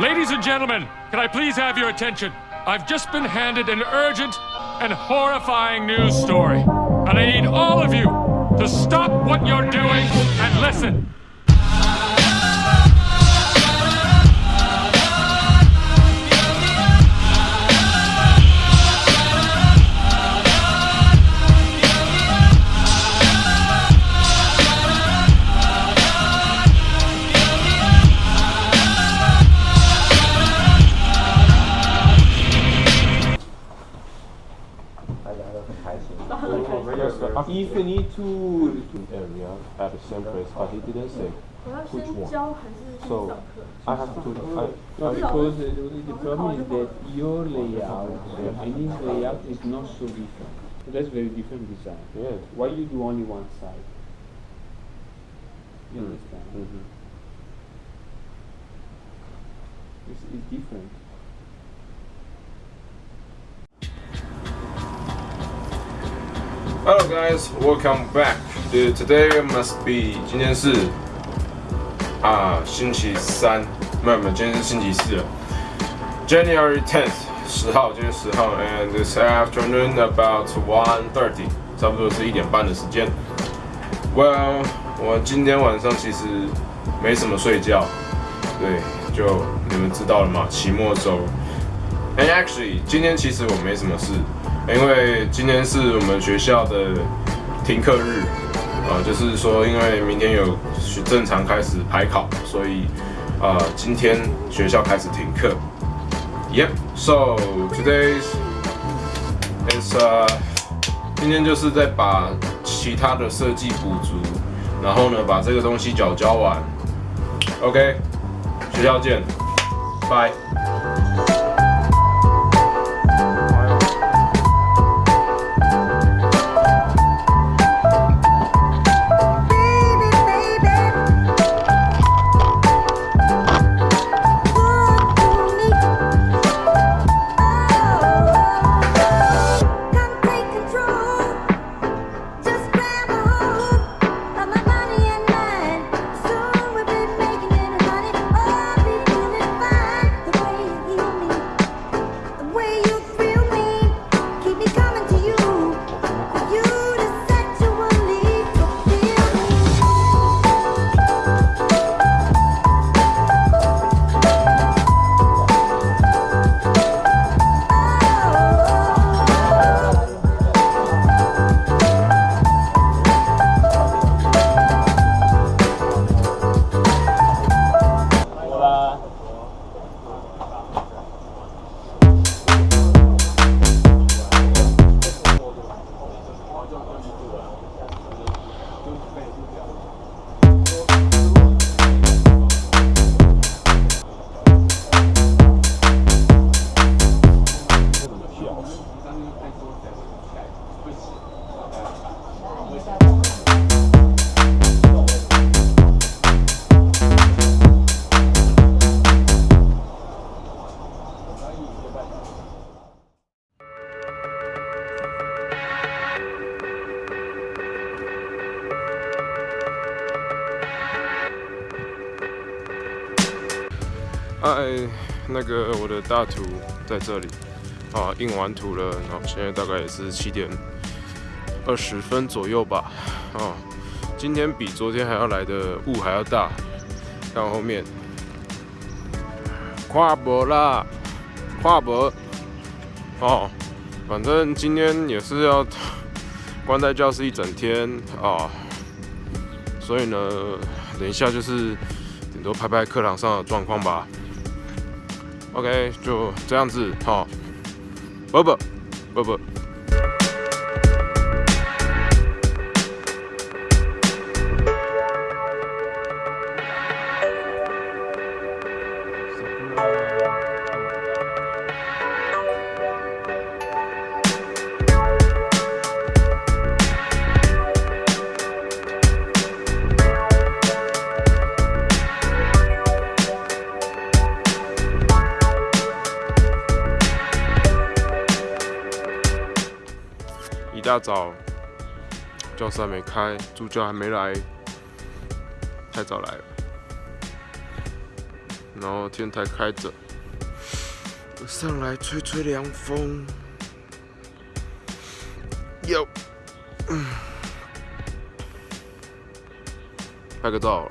Ladies and gentlemen, can I please have your attention? I've just been handed an urgent and horrifying news story. And I need all of you to stop what you're doing and listen. infinitude area at the same place, but he didn't say which one. So I have to. I, no, because the problem is that your layout yeah. and his layout is not so different. That's very different design. Yeah. Why you do only one side? You mm. understand? Mm -hmm. it's, it's different. Hello guys, welcome back. Uh, Today must be 今天是啊星期三，没有没有，今天是星期四了。January tenth 十号，今天十号，and this afternoon about one thirty，差不多是一点半的时间。Well，我今天晚上其实没什么睡觉，对，就你们知道了嘛，期末周。And actually，今天其实我没什么事，因为今天是我们学校的停课日，啊、就是说因为明天有正常开始排考，所以啊、今天学校开始停课。Yep, so today's is 呃，今天就是在把其他的设计补足，然后呢把这个东西缴交完。OK，学校见，拜。哎，那个我的大图在这里啊，印完图了，然后现在大概也是七点二十分左右吧。啊，今天比昨天还要来的雾还要大，看后面，跨博啦，跨博哦，反正今天也是要关在教室一整天啊，所以呢，等一下就是顶多拍拍课堂上的状况吧。OK，就这样子，好，不不不不。一大早，教室还没开，助教还没来，太早来了。然后天台开着，上来吹吹凉风。有，拍个照。